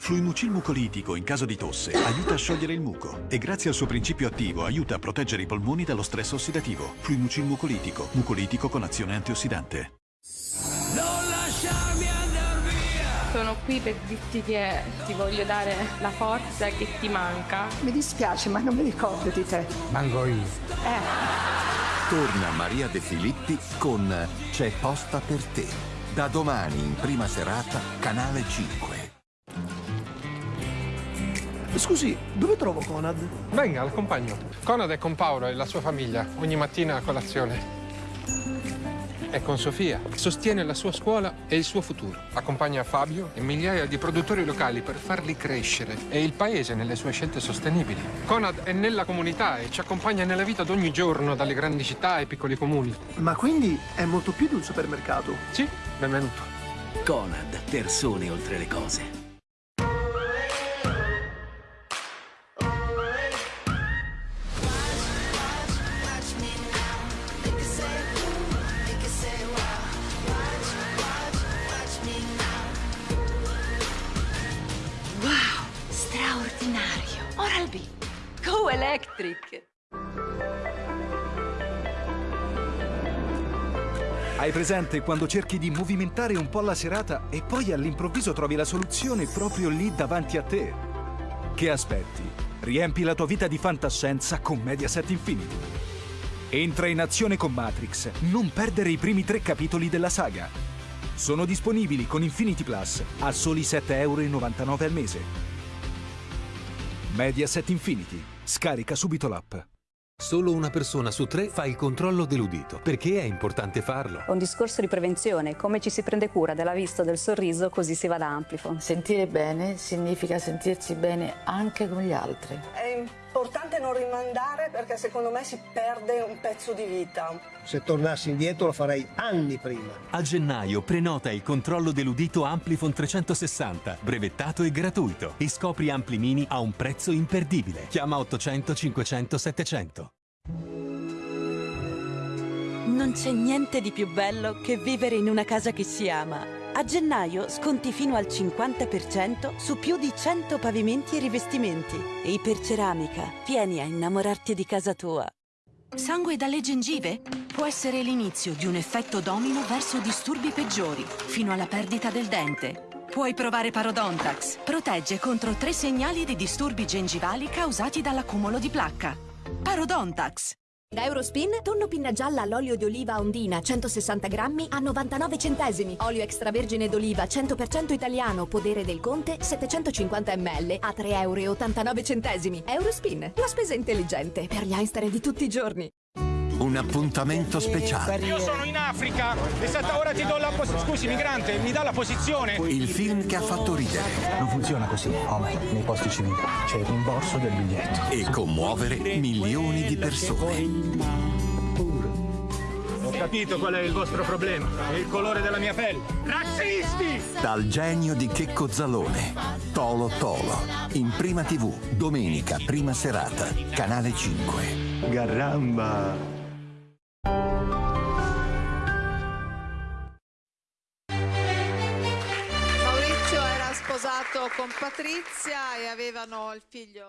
Fluimucil mucolitico in caso di tosse aiuta a sciogliere il muco e grazie al suo principio attivo aiuta a proteggere i polmoni dallo stress ossidativo. Fluimucil mucolitico, mucolitico con azione antiossidante. Non lasciarmi andar via! Sono qui per dirti che ti voglio dare la forza che ti manca. Mi dispiace, ma non mi ricordo di te. Mango io. Eh, Torna Maria De Filippi con C'è posta per te. Da domani in prima serata, Canale 5. Scusi, dove trovo Conad? Venga, l'accompagno. Conad è con Paolo e la sua famiglia, ogni mattina a colazione. È con Sofia, sostiene la sua scuola e il suo futuro. Accompagna Fabio e migliaia di produttori locali per farli crescere e il paese nelle sue scelte sostenibili. Conad è nella comunità e ci accompagna nella vita d'ogni giorno, dalle grandi città ai piccoli comuni. Ma quindi è molto più di un supermercato. Sì, benvenuto. Conad, persone oltre le cose. Oral-B. Go Electric. Hai presente quando cerchi di movimentare un po' la serata e poi all'improvviso trovi la soluzione proprio lì davanti a te? Che aspetti? Riempi la tua vita di fantascienza con Mediaset Infinity. Entra in azione con Matrix, non perdere i primi tre capitoli della saga. Sono disponibili con Infinity Plus a soli 7,99 euro al mese. Mediaset Infinity. Scarica subito l'app. Solo una persona su tre fa il controllo dell'udito. Perché è importante farlo? È un discorso di prevenzione, come ci si prende cura della vista o del sorriso, così si va da Amplifon. Sentire bene significa sentirsi bene anche con gli altri. È importante non rimandare perché secondo me si perde un pezzo di vita. Se tornassi indietro lo farei anni prima. A gennaio prenota il controllo dell'udito Amplifon 360, brevettato e gratuito. E scopri Ampli Mini a un prezzo imperdibile. Chiama 800 500 700. Non c'è niente di più bello che vivere in una casa che si ama. A gennaio sconti fino al 50% su più di 100 pavimenti e rivestimenti. E Iperceramica, vieni a innamorarti di casa tua. Sangue dalle gengive può essere l'inizio di un effetto domino verso disturbi peggiori, fino alla perdita del dente. Puoi provare Parodontax. Protegge contro tre segnali di disturbi gengivali causati dall'accumulo di placca. Parodontax. Da Eurospin, tonno pinna gialla all'olio di oliva ondina 160 grammi a 99 centesimi. Olio extravergine d'oliva 100% italiano, podere del Conte 750 ml a 3,89 centesimi. Eurospin, la spesa intelligente per gli Einstein di tutti i giorni. Un appuntamento speciale. Io sono in Africa e stata ora ti do la posizione. Scusi, migrante, mi dà la posizione. Il film che ha fatto ridere. Non funziona così, Homer, nei posti civili. C'è il rimborso del biglietto. E commuovere milioni di persone. Ho capito qual è il vostro problema. È il colore della mia pelle. Razzisti! Dal genio di Checco Zalone. Tolo Tolo. In prima tv, domenica, prima serata, canale 5. Garamba! Sposato con Patrizia e avevano il figlio